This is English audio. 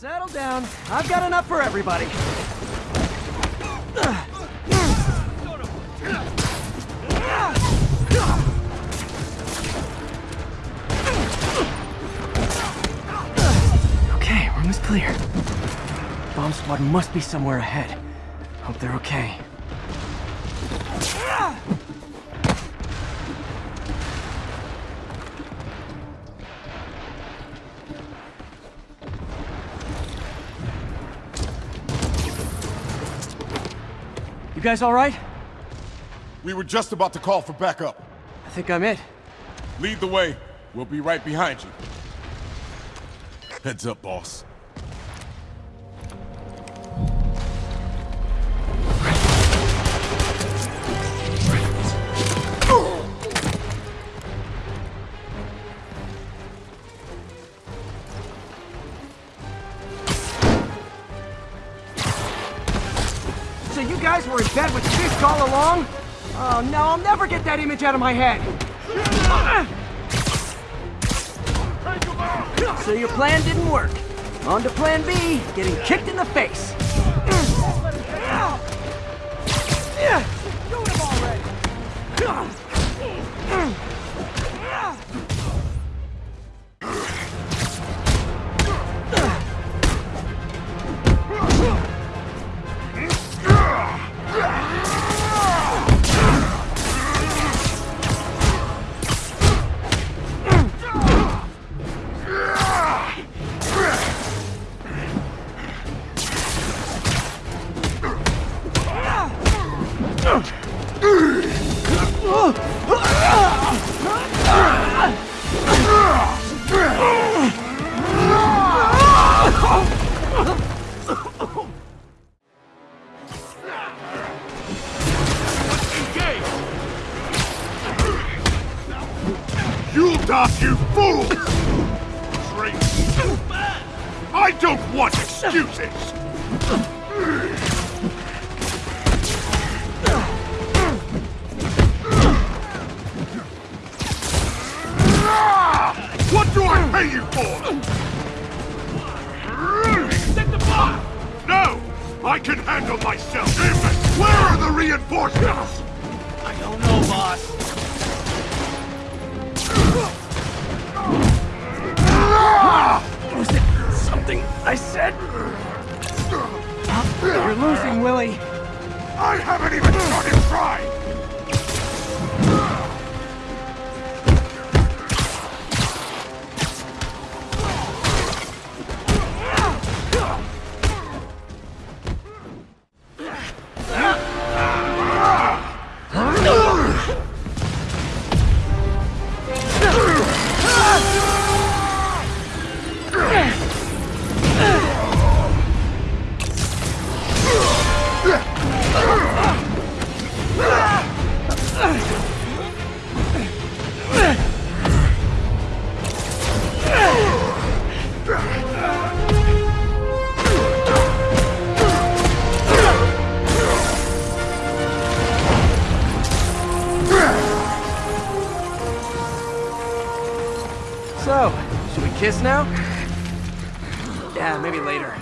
Settle down. I've got enough for everybody. Okay, room is clear. Bomb squad must be somewhere ahead. Hope they're okay. You guys all right? We were just about to call for backup. I think I'm it. Lead the way. We'll be right behind you. Heads up, boss. So you guys were in bed with Fisk all along? Oh no, I'll never get that image out of my head. So your plan didn't work. On to plan B, getting kicked in the face. You you fool! I don't want excuses! What do I pay you for? Set the bar! No! I can handle myself! Where are the reinforcements? I said? You're losing, Willie. I haven't even started So, should we kiss now? Yeah, maybe later.